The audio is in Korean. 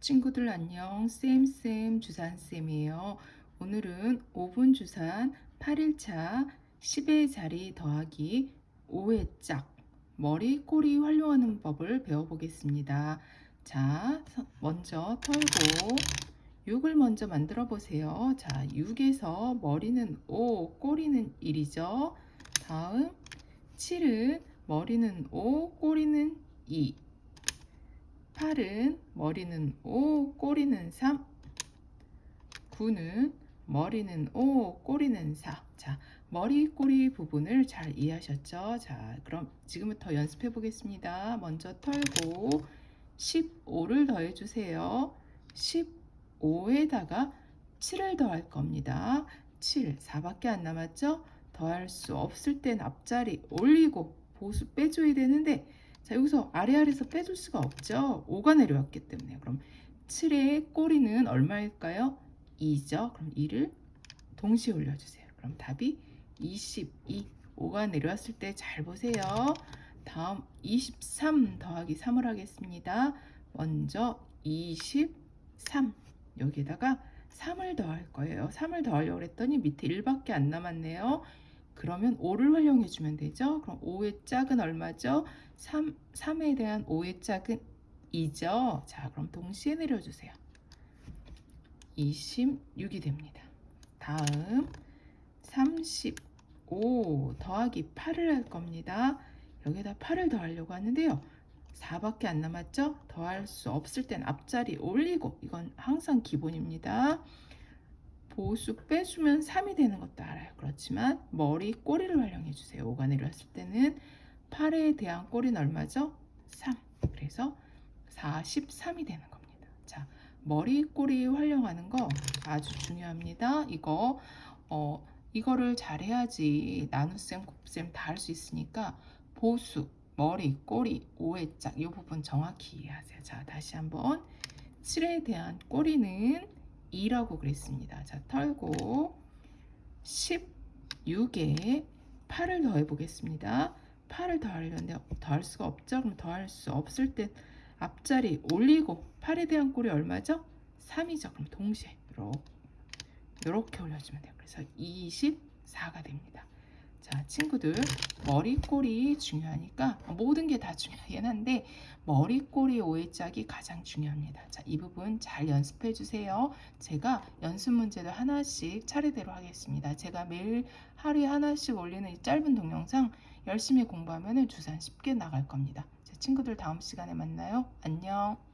친구들 안녕. 쌤쌤 주산쌤이에요. 오늘은 5분 주산 8일차 10의 자리 더하기 5의 짝 머리 꼬리 활용하는 법을 배워보겠습니다. 자 먼저 털고 6을 먼저 만들어 보세요. 자 6에서 머리는 5 꼬리는 1이죠. 다음 7은 머리는 5 꼬리는 2 8은 머리는 5, 꼬리는 3. 9는 머리는 5, 꼬리는 4. 자, 머리, 꼬리 부분을 잘 이해하셨죠? 자, 그럼 지금부터 연습해 보겠습니다. 먼저 털고 15를 더해 주세요. 15에다가 7을 더할 겁니다. 7, 4밖에 안 남았죠? 더할 수 없을 땐 앞자리 올리고 보수 빼줘야 되는데 자, 여기서 아래아래에서 빼줄 수가 없죠. 5가 내려왔기 때문에. 그럼 7의 꼬리는 얼마일까요? 2죠. 그럼 2를 동시에 올려주세요. 그럼 답이 22. 5가 내려왔을 때 잘 보세요. 다음 23 더하기 3을 하겠습니다. 먼저 23. 여기에다가 3을 더할 거예요. 3을 더하려고 했더니 밑에 1밖에 안 남았네요. 그러면 5를 활용해 주면 되죠. 그럼 5의 짝은 얼마죠? 3, 3에 대한 5의 짝은 2죠. 자, 그럼 동시에 내려주세요. 26이 됩니다. 다음 35 더하기 8을 할 겁니다. 여기다 8을 더하려고 하는데요. 4밖에 안 남았죠? 더할 수 없을 땐 앞자리 올리고 이건 항상 기본입니다. 보수 빼주면 3이 되는 것도 알아요. 그렇지만 머리 꼬리를 활용해 주세요. 5가 내려왔을 때는 8에 대한 꼬리는 얼마죠? 3. 그래서 43이 되는 겁니다. 자, 머리 꼬리 활용하는 거 아주 중요합니다. 이거 어 이거를 잘해야지 나눗셈, 곱셈 다 할 수 있으니까 보수, 머리, 꼬리, 5의 짝이 부분 정확히 이해하세요. 자, 다시 한번 7에 대한 꼬리는 2라고 그랬습니다. 자, 털고 16에 8을 더해 보겠습니다. 8을 더하려는데 더할 수가 없죠. 그럼 더할 수 없을 때 앞자리 올리고 8에 대한 꼴이 얼마죠? 3이죠. 그럼 동시에 이렇게, 이렇게 올려주면 돼요. 그래서 24가 됩니다. 자, 친구들 머리 꼬리 중요하니까 모든 게 다 중요하긴 한데 머리 꼬리 오해 짝이 가장 중요합니다. 자, 이 부분 잘 연습해 주세요. 제가 연습 문제를 하나씩 차례대로 하겠습니다. 제가 매일 하루에 하나씩 올리는 이 짧은 동영상 열심히 공부하면 주산 쉽게 나갈 겁니다. 제 친구들 다음 시간에 만나요. 안녕.